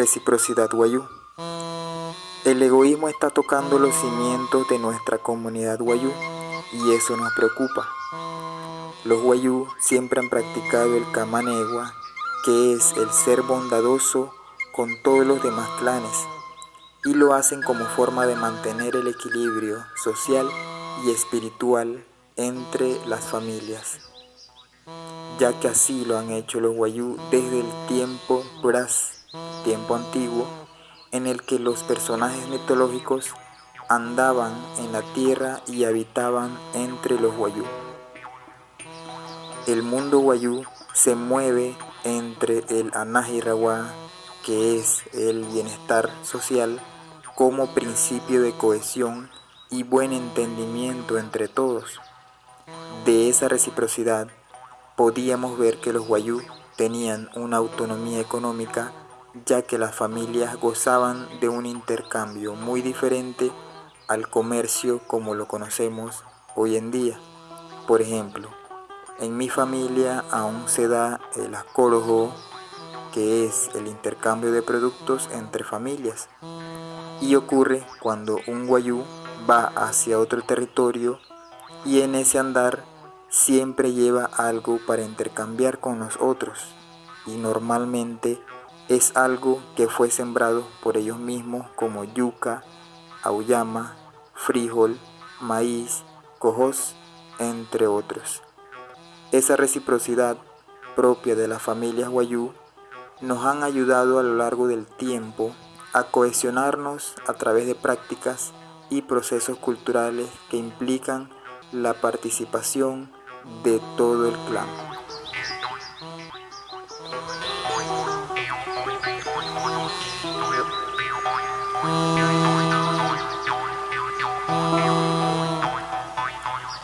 Reciprocidad Guayú. El egoísmo está tocando los cimientos de nuestra comunidad Guayú y eso nos preocupa. Los Guayú siempre han practicado el Kamanegua, que es el ser bondadoso con todos los demás clanes, y lo hacen como forma de mantener el equilibrio social y espiritual entre las familias, ya que así lo han hecho los Guayú desde el tiempo Bras, tiempo antiguo, en el que los personajes mitológicos andaban en la tierra y habitaban entre los Guayú. El mundo Guayú se mueve entre el Anahirawa, que es el bienestar social, como principio de cohesión y buen entendimiento entre todos. De esa reciprocidad podíamos ver que los Guayú tenían una autonomía económica ya que las familias gozaban de un intercambio muy diferente al comercio como lo conocemos hoy en día. Por ejemplo, en mi familia aún se da el acólogo, que es el intercambio de productos entre familias, y ocurre cuando un guayú va hacia otro territorio y en ese andar siempre lleva algo para intercambiar con los otros y normalmente es algo que fue sembrado por ellos mismos como yuca, auyama, frijol, maíz, cojos, entre otros. Esa reciprocidad propia de las familias guayú nos han ayudado a lo largo del tiempo a cohesionarnos a través de prácticas y procesos culturales que implican la participación de todo el clan.